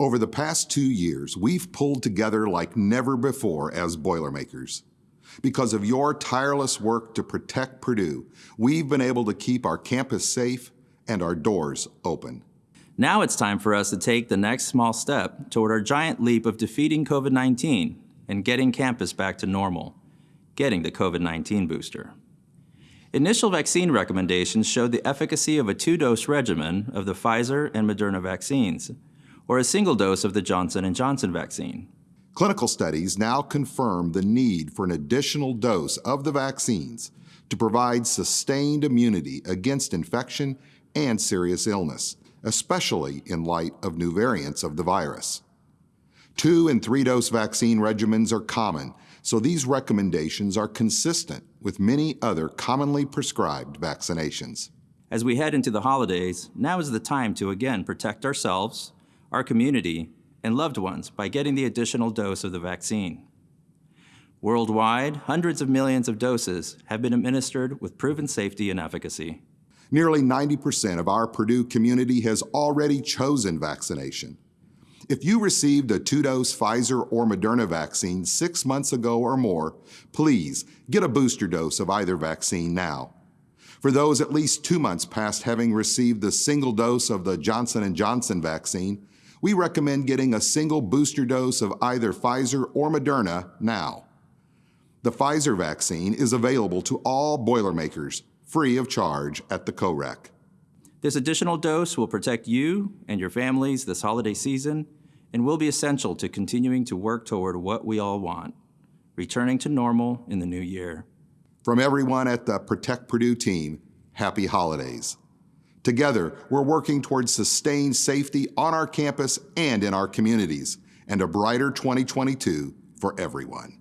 Over the past two years, we've pulled together like never before as Boilermakers. Because of your tireless work to protect Purdue, we've been able to keep our campus safe and our doors open. Now it's time for us to take the next small step toward our giant leap of defeating COVID 19 and getting campus back to normal, getting the COVID 19 booster. Initial vaccine recommendations showed the efficacy of a two dose regimen of the Pfizer and Moderna vaccines, or a single dose of the Johnson & Johnson vaccine. Clinical studies now confirm the need for an additional dose of the vaccines to provide sustained immunity against infection and serious illness, especially in light of new variants of the virus. Two and three dose vaccine regimens are common, so these recommendations are consistent with many other commonly prescribed vaccinations. As we head into the holidays, now is the time to again protect ourselves, our community, and loved ones by getting the additional dose of the vaccine. Worldwide, hundreds of millions of doses have been administered with proven safety and efficacy. Nearly 90% of our Purdue community has already chosen vaccination. If you received a two-dose Pfizer or Moderna vaccine six months ago or more, please get a booster dose of either vaccine now. For those at least two months past having received the single dose of the Johnson & Johnson vaccine, we recommend getting a single booster dose of either Pfizer or Moderna now. The Pfizer vaccine is available to all Boilermakers free of charge at the COREC. This additional dose will protect you and your families this holiday season and will be essential to continuing to work toward what we all want, returning to normal in the new year. From everyone at the Protect Purdue team, happy holidays. Together, we're working towards sustained safety on our campus and in our communities, and a brighter 2022 for everyone.